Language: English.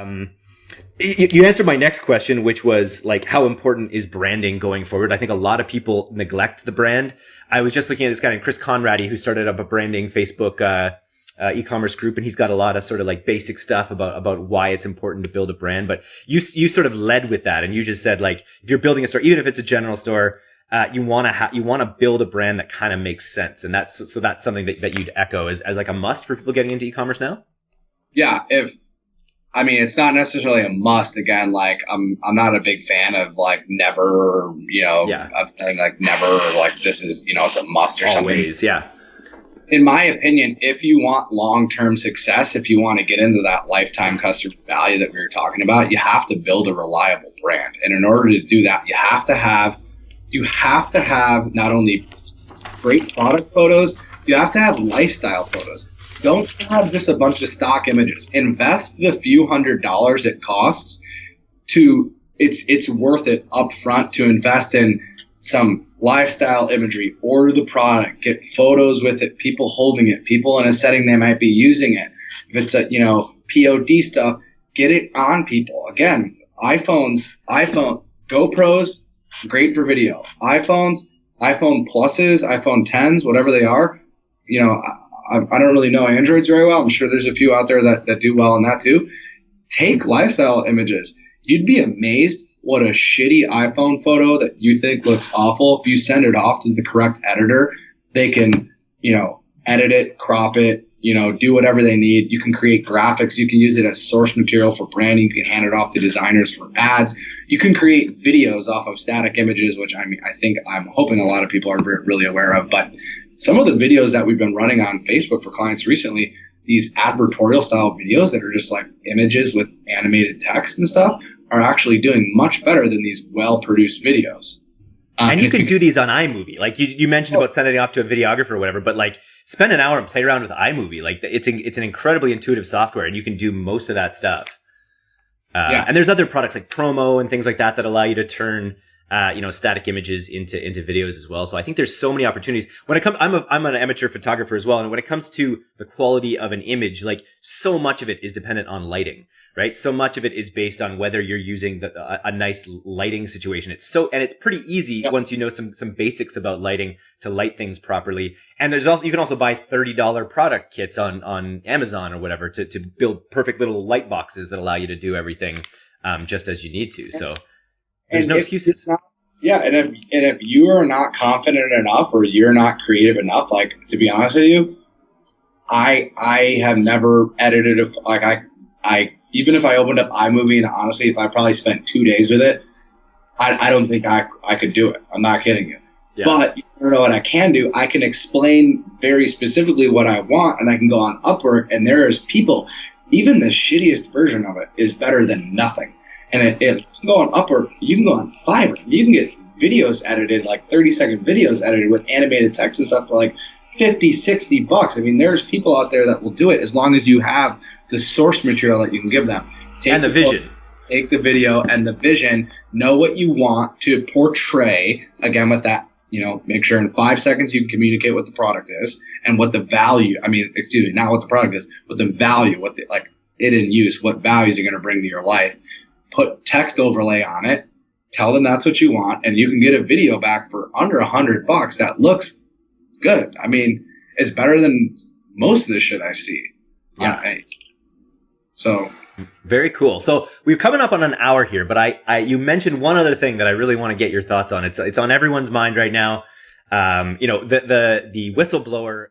Um, you, you answered my next question, which was like, how important is branding going forward? I think a lot of people neglect the brand. I was just looking at this guy named Chris Conradi, who started up a branding Facebook, uh, uh, e-commerce group and he's got a lot of sort of like basic stuff about about why it's important to build a brand but you you sort of led with that and you just said like if you're building a store even if it's a general store uh, you want to have you want to build a brand that kind of makes sense and that's so that's something that, that you'd echo as, as like a must for people getting into e-commerce now yeah if I mean, it's not necessarily a must. Again, like I'm, I'm not a big fan of like never, you know, yeah. like never, like this is, you know, it's a must or Always, something. yeah. In my opinion, if you want long-term success, if you want to get into that lifetime customer value that we were talking about, you have to build a reliable brand. And in order to do that, you have to have, you have to have not only great product photos, you have to have lifestyle photos don't have just a bunch of stock images. Invest the few hundred dollars it costs to it's it's worth it up front to invest in some lifestyle imagery, order the product, get photos with it, people holding it, people in a setting they might be using it. If it's a you know POD stuff, get it on people. Again, iPhones, iPhone, GoPros, great for video. iPhones, iPhone pluses, iPhone 10s, whatever they are, you know, I, I don't really know Androids very well. I'm sure there's a few out there that, that do well in that too. Take lifestyle images. You'd be amazed what a shitty iPhone photo that you think looks awful. If you send it off to the correct editor, they can, you know, edit it, crop it, you know, do whatever they need. You can create graphics. You can use it as source material for branding. You can hand it off to designers for ads. You can create videos off of static images, which I mean, I think I'm hoping a lot of people are really aware of. But some of the videos that we've been running on Facebook for clients recently, these advertorial style videos that are just like images with animated text and stuff, are actually doing much better than these well produced videos. Um, and you can do these on iMovie. Like you, you mentioned oh. about sending it off to a videographer or whatever, but like spend an hour and play around with iMovie. Like it's a, it's an incredibly intuitive software, and you can do most of that stuff. Uh, yeah. And there's other products like Promo and things like that that allow you to turn uh, you know, static images into into videos as well. So I think there's so many opportunities. When it comes, I'm a, I'm an amateur photographer as well, and when it comes to the quality of an image, like so much of it is dependent on lighting, right? So much of it is based on whether you're using the, a, a nice lighting situation. It's so and it's pretty easy yep. once you know some some basics about lighting to light things properly. And there's also you can also buy thirty dollar product kits on on Amazon or whatever to to build perfect little light boxes that allow you to do everything um, just as you need to. So. There's and no excuses. Not, yeah, and if and if you are not confident enough or you're not creative enough, like to be honest with you, I I have never edited a like I I even if I opened up iMovie and honestly, if I probably spent two days with it, I, I don't think I I could do it. I'm not kidding you. Yeah. But you know what I can do? I can explain very specifically what I want, and I can go on Upwork, and there is people. Even the shittiest version of it is better than nothing. And it, it, you can go on Upwork, you can go on Fiverr, you can get videos edited, like 30 second videos edited with animated text and stuff for like 50, 60 bucks. I mean, there's people out there that will do it as long as you have the source material that you can give them. Take and the, the vision. Photo, take the video and the vision, know what you want to portray, again, with that you know, make sure in five seconds you can communicate what the product is and what the value, I mean, excuse me, not what the product is, but the value, what the, like it in use, what values are going to bring to your life put text overlay on it, tell them that's what you want, and you can get a video back for under a hundred bucks that looks good. I mean, it's better than most of the shit I see. Yeah. So very cool. So we're coming up on an hour here, but I, I, you mentioned one other thing that I really want to get your thoughts on. It's, it's on everyone's mind right now. Um, you know, the, the, the whistleblower